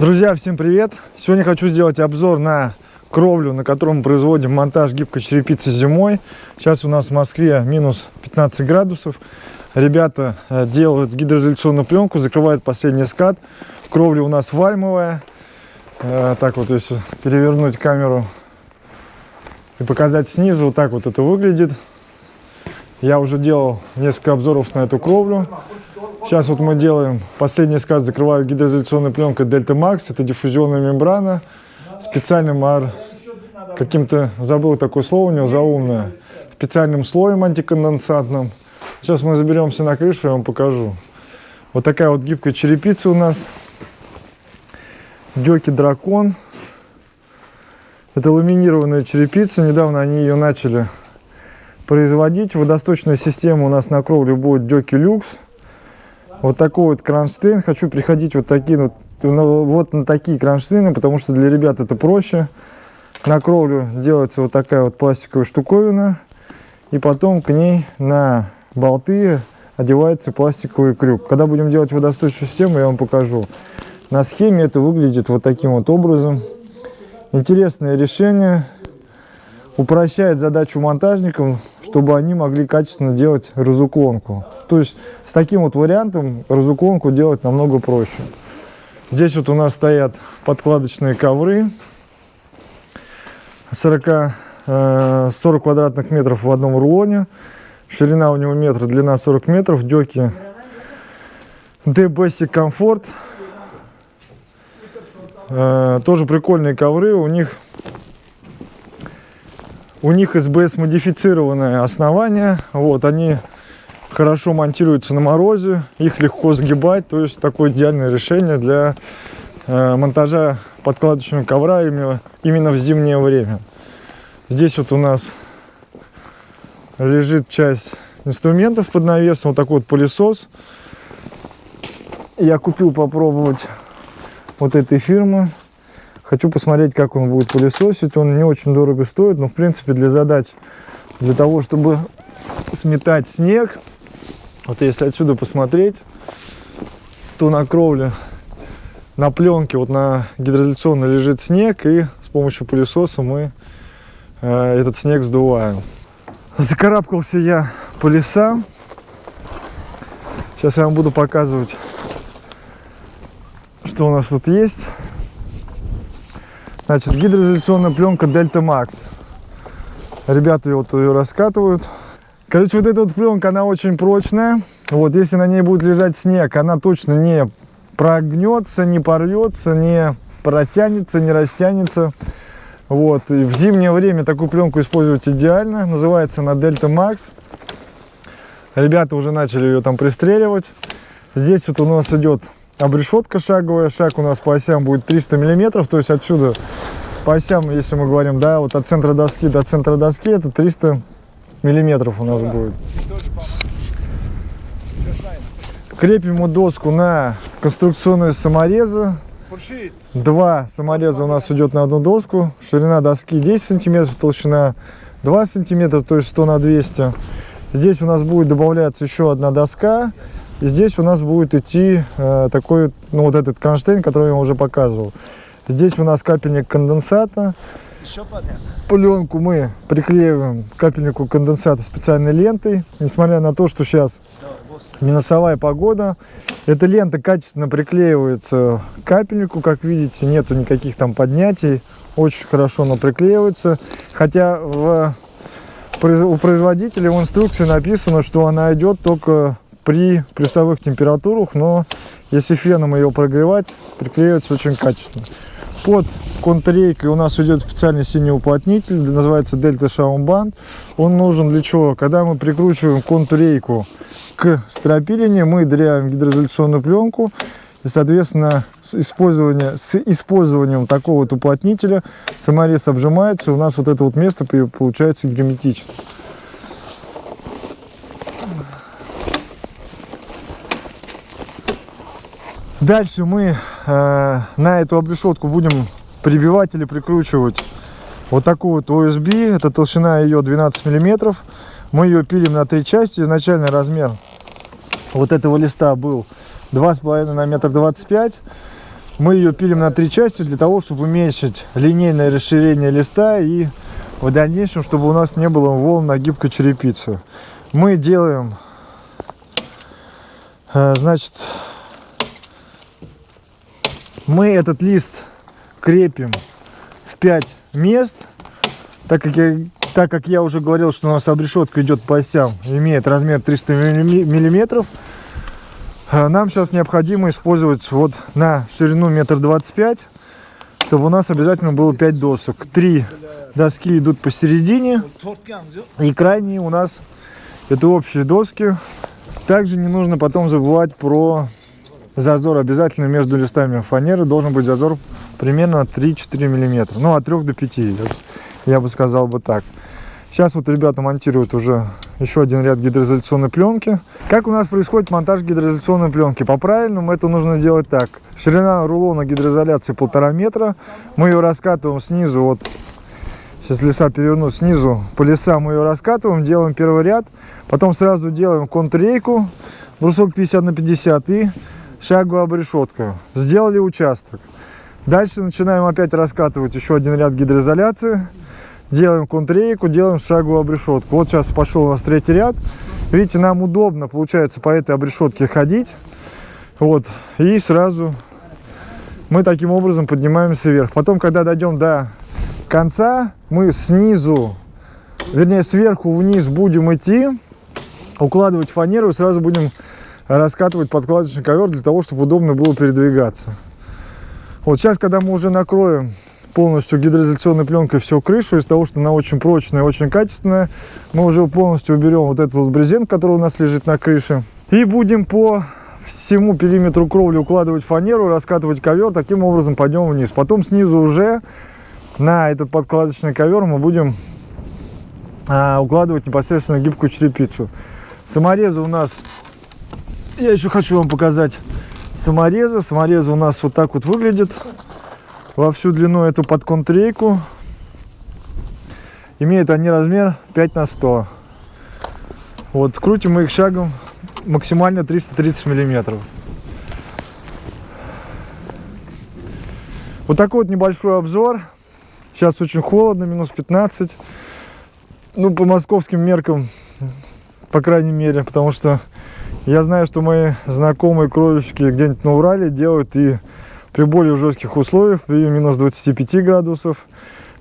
Друзья, всем привет! Сегодня хочу сделать обзор на кровлю, на котором мы производим монтаж гибкой черепицы зимой. Сейчас у нас в Москве минус 15 градусов. Ребята э, делают гидроизоляционную пленку, закрывают последний скат. Кровля у нас вальмовая. Э, так вот, если перевернуть камеру и показать снизу, вот так вот это выглядит. Я уже делал несколько обзоров на эту кровлю. Сейчас вот мы делаем последний скат, закрываю гидроизоляционной пленкой Delta Max. Это диффузионная мембрана. Специальным ар... каким-то, забыл такое слово у него, заумное. Специальным слоем антиконденсатным. Сейчас мы заберемся на крышу, я вам покажу. Вот такая вот гибкая черепица у нас. Дёки Дракон. Это ламинированная черепица. Недавно они ее начали производить. Водосточная система у нас на кровле будет Дёки Люкс вот такой вот кронштейн. Хочу приходить вот такие вот, ну, вот на такие кронштейны, потому что для ребят это проще. На кровлю делается вот такая вот пластиковая штуковина. И потом к ней на болты одевается пластиковый крюк. Когда будем делать водосточную систему, я вам покажу. На схеме это выглядит вот таким вот образом. Интересное решение. Упрощает задачу монтажникам чтобы они могли качественно делать разуклонку. То есть с таким вот вариантом разуклонку делать намного проще. Здесь вот у нас стоят подкладочные ковры 40, 40 э, квадратных метров в одном рулоне. Ширина у него метр, длина 40 метров. Деки D-Basic Comfort. Тоже прикольные ковры. У них у них СБС модифицированное основание. Вот, они хорошо монтируются на морозе, их легко сгибать. То есть такое идеальное решение для э, монтажа подкладочного ковра именно, именно в зимнее время. Здесь вот у нас лежит часть инструментов под навесом. Вот такой вот пылесос. Я купил попробовать вот этой фирмы. Хочу посмотреть, как он будет пылесосить. Он не очень дорого стоит, но в принципе для задач, для того, чтобы сметать снег, вот если отсюда посмотреть, то на кровле, на пленке, вот на гидроизоляционной лежит снег, и с помощью пылесоса мы э, этот снег сдуваем. Закарабкался я по лесам. Сейчас я вам буду показывать, что у нас тут есть. Значит, гидроизоляционная пленка Delta Max. Ребята ее, вот ее раскатывают. Короче, вот эта вот пленка, она очень прочная. Вот, если на ней будет лежать снег, она точно не прогнется, не порвется, не протянется, не растянется. Вот, и в зимнее время такую пленку использовать идеально. Называется она Delta Max. Ребята уже начали ее там пристреливать. Здесь вот у нас идет обрешетка шаговая. Шаг у нас по осям будет 300 миллиметров. То есть отсюда по осям, если мы говорим, да, вот от центра доски до центра доски, это 300 миллиметров у нас будет. Крепим мы доску на конструкционные саморезы. Два самореза у нас идет на одну доску. Ширина доски 10 сантиметров, толщина 2 сантиметра, то есть 100 на 200. Здесь у нас будет добавляться еще одна доска. И здесь у нас будет идти э, такой, ну вот этот кронштейн, который я уже показывал. Здесь у нас капельник конденсата. Еще понятно. Пленку мы приклеиваем капельнику конденсата специальной лентой. Несмотря на то, что сейчас минусовая погода, эта лента качественно приклеивается к капельнику, как видите, нету никаких там поднятий. Очень хорошо она приклеивается. Хотя в, у производителя в инструкции написано, что она идет только при плюсовых температурах, но если феном ее прогревать, приклеивается очень качественно. Под контррейкой у нас идет специальный синий уплотнитель, называется Delta Band. Он нужен для чего? Когда мы прикручиваем контррейку к стропилине, мы дыряем гидроизоляционную пленку, и, соответственно, с, использование, с использованием такого вот уплотнителя саморез обжимается, и у нас вот это вот место получается герметично. Дальше мы э, на эту обрешетку будем прибивать или прикручивать вот такую вот USB. Это толщина ее 12 миллиметров. Мы ее пилим на три части. Изначальный размер вот этого листа был 2,5 на метр 25. Мы ее пилим на три части для того, чтобы уменьшить линейное расширение листа и в дальнейшем, чтобы у нас не было волн на гибкой черепице. Мы делаем, э, значит, мы этот лист крепим в 5 мест, так как я, так как я уже говорил, что у нас обрешетка идет по осям, имеет размер 300 миллиметров, э, нам сейчас необходимо использовать вот на ширину метр двадцать пять, чтобы у нас обязательно было 5 досок. Три доски идут посередине, и крайние у нас это общие доски. Также не нужно потом забывать про зазор обязательно между листами фанеры должен быть зазор примерно 3-4 миллиметра ну от 3 до 5 я бы сказал бы так. Сейчас вот ребята монтируют уже еще один ряд гидроизоляционной пленки. Как у нас происходит монтаж гидроизоляционной пленки? По правильному это нужно делать так. Ширина рулона гидроизоляции полтора метра. Мы ее раскатываем снизу вот сейчас леса переверну снизу по лесам мы ее раскатываем делаем первый ряд потом сразу делаем контррейку брусок 50 на 50 и шаговая обрешетка. Сделали участок. Дальше начинаем опять раскатывать еще один ряд гидроизоляции. Делаем контррейку, делаем шаговую обрешетку. Вот сейчас пошел у нас третий ряд. Видите, нам удобно получается по этой обрешетке ходить. Вот. И сразу мы таким образом поднимаемся вверх. Потом, когда дойдем до конца, мы снизу, вернее сверху вниз будем идти, укладывать фанеру и сразу будем раскатывать подкладочный ковер для того, чтобы удобно было передвигаться. Вот сейчас, когда мы уже накроем полностью гидроизоляционной пленкой всю крышу, из того, что она очень прочная, очень качественная, мы уже полностью уберем вот этот вот брезент, который у нас лежит на крыше. И будем по всему периметру кровли укладывать фанеру, раскатывать ковер, таким образом пойдем вниз. Потом снизу уже на этот подкладочный ковер мы будем а, укладывать непосредственно гибкую черепицу. Саморезы у нас я еще хочу вам показать саморезы. Саморезы у нас вот так вот выглядят. Во всю длину эту подконтрейку. Имеют они размер 5 на 100. Вот, крутим мы их шагом максимально 330 миллиметров. Вот такой вот небольшой обзор. Сейчас очень холодно, минус 15. Ну, по московским меркам, по крайней мере, потому что я знаю, что мои знакомые кровельщики где-нибудь на Урале делают и при более жестких условиях, при минус 25 градусов.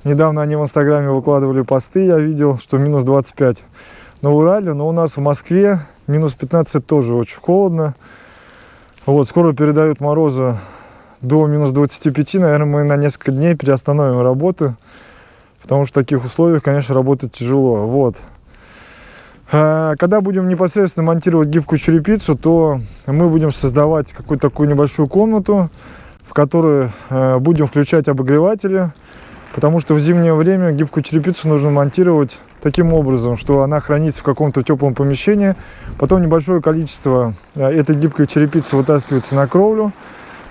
Недавно они в Инстаграме выкладывали посты, я видел, что минус 25 на Урале, но у нас в Москве минус 15 тоже очень холодно. Вот, скоро передают морозы до минус 25, наверное, мы на несколько дней переостановим работу, потому что в таких условиях, конечно, работать тяжело. Вот. А, когда будем непосредственно монтировать гибкую черепицу, то мы будем создавать какую-то такую небольшую комнату, в которую а, будем включать обогреватели, потому что в зимнее время гибкую черепицу нужно монтировать таким образом, что она хранится в каком-то теплом помещении, потом небольшое количество а, этой гибкой черепицы вытаскивается на кровлю,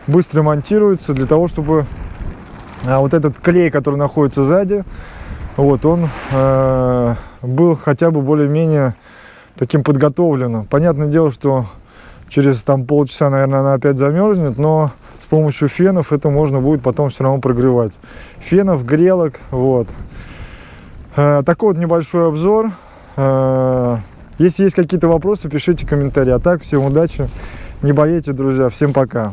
быстро монтируется для того, чтобы вот этот клей, который находится сзади, вот он был хотя бы более-менее таким подготовленным. Понятное дело, что через там полчаса, наверное, она опять замерзнет, но с помощью фенов это можно будет потом все равно прогревать. Фенов, грелок, вот. Э, такой вот небольшой обзор. Э, если есть какие-то вопросы, пишите комментарии. А так, всем удачи, не болейте, друзья. Всем пока.